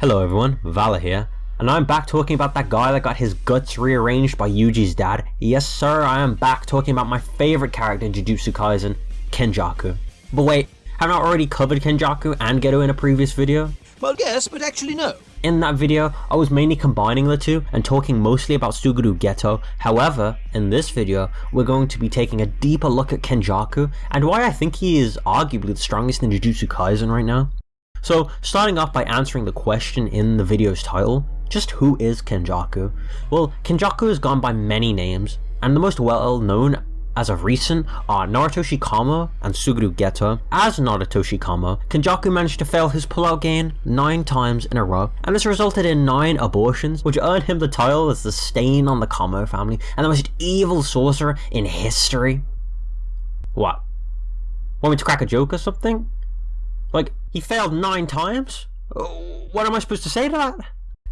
Hello everyone, Vala here, and I'm back talking about that guy that got his guts rearranged by Yuji's dad. Yes sir, I am back talking about my favourite character in Jujutsu Kaisen, Kenjaku. But wait, haven't I already covered Kenjaku and Geto in a previous video? Well yes, but actually no. In that video, I was mainly combining the two and talking mostly about Suguru Geto. However, in this video, we're going to be taking a deeper look at Kenjaku and why I think he is arguably the strongest in Jujutsu Kaisen right now. So, starting off by answering the question in the video's title, just who is Kenjaku? Well, Kenjaku has gone by many names, and the most well known as of recent are Noritoshi Kamo and Suguru Geto. As Noritoshi Kamo, Kenjaku managed to fail his pullout gain 9 times in a row, and this resulted in 9 abortions, which earned him the title as the stain on the Kamo family and the most evil sorcerer in history. What? Want me to crack a joke or something? Like, he failed nine times? Uh, what am I supposed to say to that?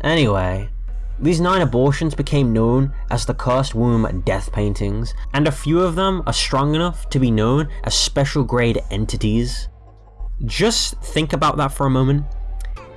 Anyway, these nine abortions became known as the Cursed Womb Death Paintings, and a few of them are strong enough to be known as special grade entities. Just think about that for a moment.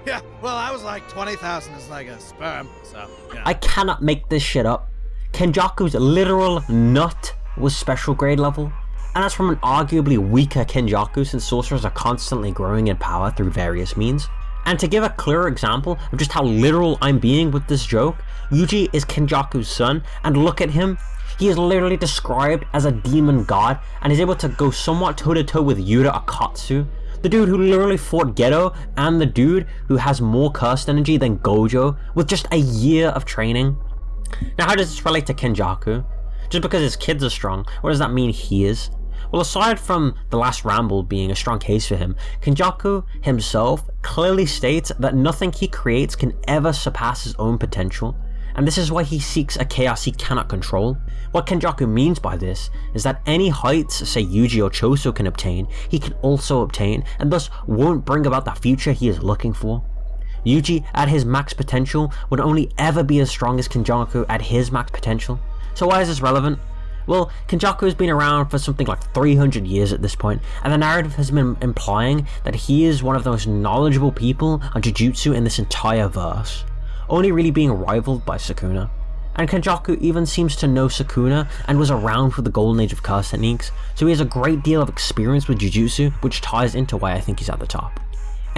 Yeah, well I was like 20,000 is like a sperm, so, you know. I cannot make this shit up. Kenjaku's literal nut was special grade level, and that's from an arguably weaker Kenjaku since sorcerers are constantly growing in power through various means. And to give a clearer example of just how literal I'm being with this joke, Yuji is Kenjaku's son, and look at him, he is literally described as a demon god, and is able to go somewhat toe to toe with Yuta Okkotsu, the dude who literally fought Geto, and the dude who has more cursed energy than Gojo, with just a year of training. Now how does this relate to Kenjaku? Just because his kids are strong, what does that mean he is? Well, aside from the last ramble being a strong case for him, Kenjaku himself clearly states that nothing he creates can ever surpass his own potential, and this is why he seeks a chaos he cannot control. What Kenjaku means by this is that any heights, say Yuji or Choso can obtain, he can also obtain, and thus won't bring about the future he is looking for. Yuji, at his max potential, would only ever be as strong as Kenjaku at his max potential. So why is this relevant? Well, Kenjaku has been around for something like 300 years at this point, and the narrative has been implying that he is one of the most knowledgeable people on Jujutsu in this entire verse, only really being rivaled by Sukuna. And Kenjaku even seems to know Sukuna and was around for the golden age of curse techniques, so he has a great deal of experience with Jujutsu, which ties into why I think he's at the top.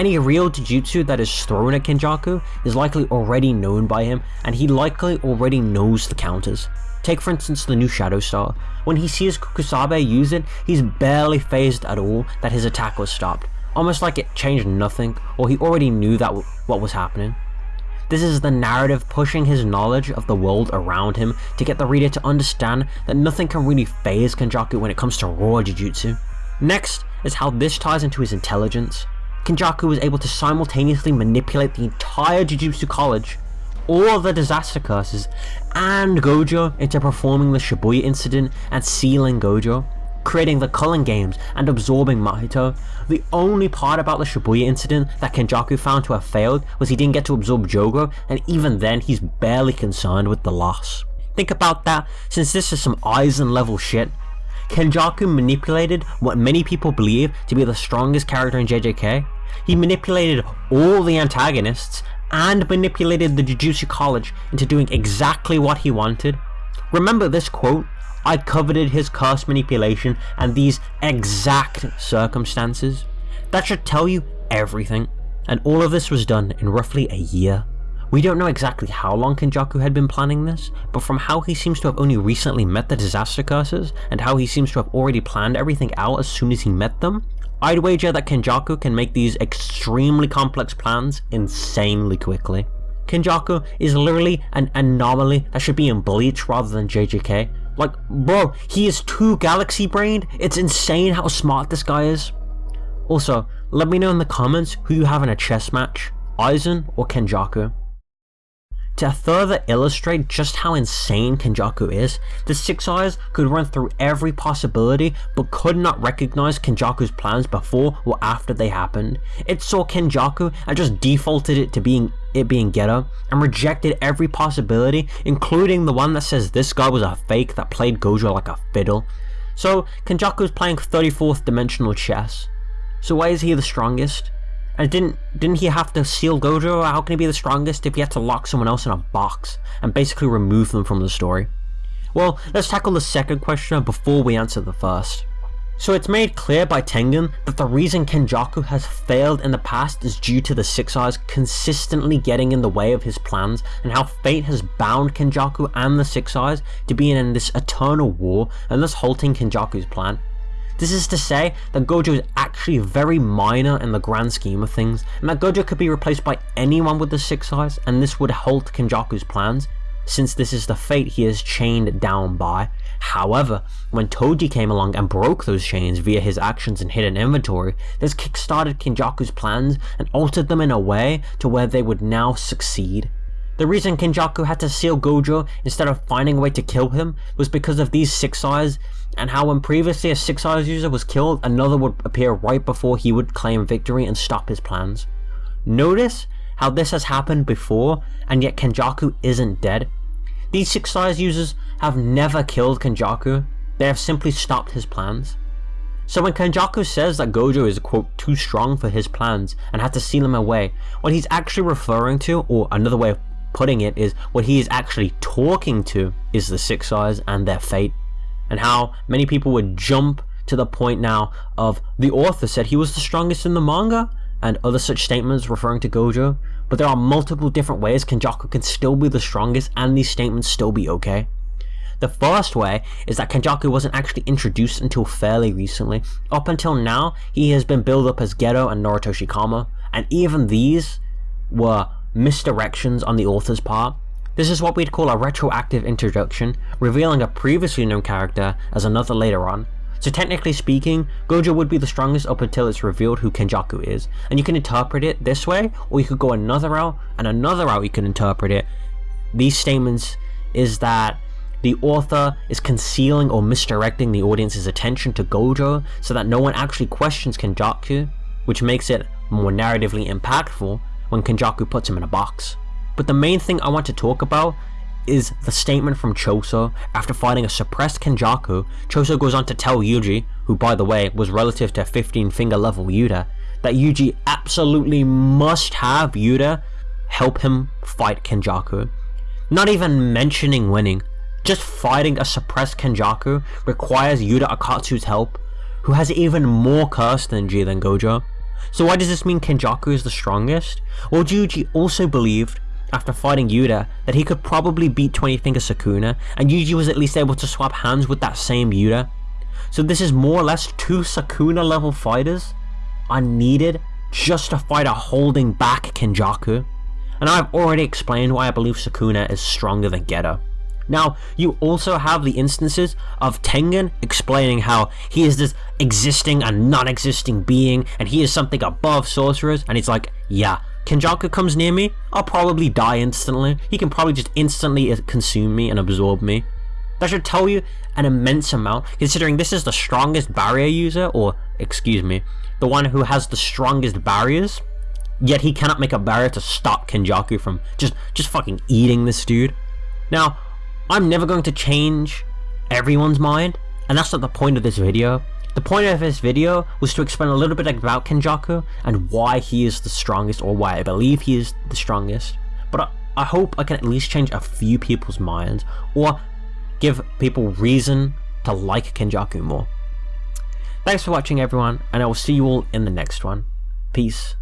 Any real Jujutsu that is thrown at Kenjaku is likely already known by him, and he likely already knows the counters. Take for instance the new Shadow Star. When he sees Kusakabe use it, he's barely phased at all that his attack was stopped, almost like it changed nothing, or he already knew that what was happening. This is the narrative pushing his knowledge of the world around him to get the reader to understand that nothing can really phase Kenjaku when it comes to raw Jujutsu. Next is how this ties into his intelligence. Kenjaku was able to simultaneously manipulate the entire Jujutsu College all the disaster curses and Gojo into performing the Shibuya incident and sealing Gojo, creating the Culling Games and absorbing Mahito. The only part about the Shibuya incident that Kenjaku found to have failed was he didn't get to absorb Jogo and even then he's barely concerned with the loss. Think about that since this is some Aizen level shit. Kenjaku manipulated what many people believe to be the strongest character in JJK. He manipulated all the antagonists and manipulated the Jujutsu College into doing exactly what he wanted. Remember this quote? I coveted his curse manipulation and these exact circumstances. That should tell you everything. And all of this was done in roughly a year. We don't know exactly how long Kenjaku had been planning this, but from how he seems to have only recently met the disaster curses, and how he seems to have already planned everything out as soon as he met them, I'd wager that Kenjaku can make these extremely complex plans insanely quickly. Kenjaku is literally an anomaly that should be in Bleach rather than JJK. Like, bro, he is too galaxy brained. It's insane how smart this guy is. Also, let me know in the comments who you have in a chess match, Aizen or Kenjaku. To further illustrate just how insane Kenjaku is, the Six Eyes could run through every possibility but could not recognize Kenjaku's plans before or after they happened. It saw Kenjaku and just defaulted it to being it being Geto and rejected every possibility including the one that says this guy was a fake that played Gojo like a fiddle. So Kenjaku is playing 34th dimensional chess. So why is he the strongest? And didn't didn't he have to seal Gojo? How can he be the strongest if he had to lock someone else in a box and basically remove them from the story? Well, let's tackle the second question before we answer the first. So it's made clear by Tengen that the reason Kenjaku has failed in the past is due to the Six Eyes consistently getting in the way of his plans and how fate has bound Kenjaku and the Six Eyes to be in this eternal war and thus halting Kenjaku's plan. This is to say that Gojo is actually very minor in the grand scheme of things, and that Gojo could be replaced by anyone with the Six Eyes, and this would halt Kenjaku's plans, since this is the fate he is chained down by. However, when Toji came along and broke those chains via his actions and hidden inventory, this kickstarted Kenjaku's plans and altered them in a way to where they would now succeed. The reason Kenjaku had to seal Gojo instead of finding a way to kill him was because of these Six Eyes, and how when previously a Six Eyes user was killed, another would appear right before he would claim victory and stop his plans. Notice how this has happened before, and yet Kenjaku isn't dead. These Six Eyes users have never killed Kenjaku, they have simply stopped his plans. So when Kenjaku says that Gojo is quote too strong for his plans and had to seal him away, what he's actually referring to, or another way of putting it is what he is actually talking to is the Six Eyes and their fate. And how many people would jump to the point now of the author said he was the strongest in the manga and other such statements referring to Gojo, but there are multiple different ways Kenjaku can still be the strongest and these statements still be okay. The first way is that Kenjaku wasn't actually introduced until fairly recently. Up until now, he has been built up as Geto and Noritoshi Kamo, and even these were misdirections on the author's part. This is what we'd call a retroactive introduction, revealing a previously known character as another later on. So technically speaking, Gojo would be the strongest up until it's revealed who Kenjaku is, and you can interpret it this way, or you could go another route, and another route you can interpret it. These statements is that the author is concealing or misdirecting the audience's attention to Gojo so that no one actually questions Kenjaku, which makes it more narratively impactful when Kenjaku puts him in a box. But the main thing I want to talk about is the statement from Choso after fighting a suppressed Kenjaku. Choso goes on to tell Yuji, who by the way was relative to 15 finger level Yuta, that Yuji absolutely must have Yuta help him fight Kenjaku. Not even mentioning winning, just fighting a suppressed Kenjaku requires Yuta Okkotsu's help, who has even more curse than G than Gojo. So why does this mean Kenjaku is the strongest? Well, Yuji also believed, after fighting Yuta, that he could probably beat 20 Finger Sukuna, and Yuji was at least able to swap hands with that same Yuta. So this is more or less two Sukuna level fighters are needed just to fight a holding back Kenjaku. And I've already explained why I believe Sukuna is stronger than Geto. Now, you also have the instances of Tengen explaining how he is this existing and non-existing being, and he is something above sorcerers, and he's like, yeah, Kenjaku comes near me, I'll probably die instantly. He can probably just instantly consume me and absorb me. That should tell you an immense amount, considering this is the strongest barrier user, or, excuse me, the one who has the strongest barriers, yet he cannot make a barrier to stop Kenjaku from just, just fucking eating this dude. Now, I'm never going to change everyone's mind, and that's not the point of this video. The point of this video was to explain a little bit about Kenjaku and why he is the strongest, or why I believe he is the strongest. But I, I hope I can at least change a few people's minds, or give people reason to like Kenjaku more. Thanks for watching everyone, and I will see you all in the next one. Peace.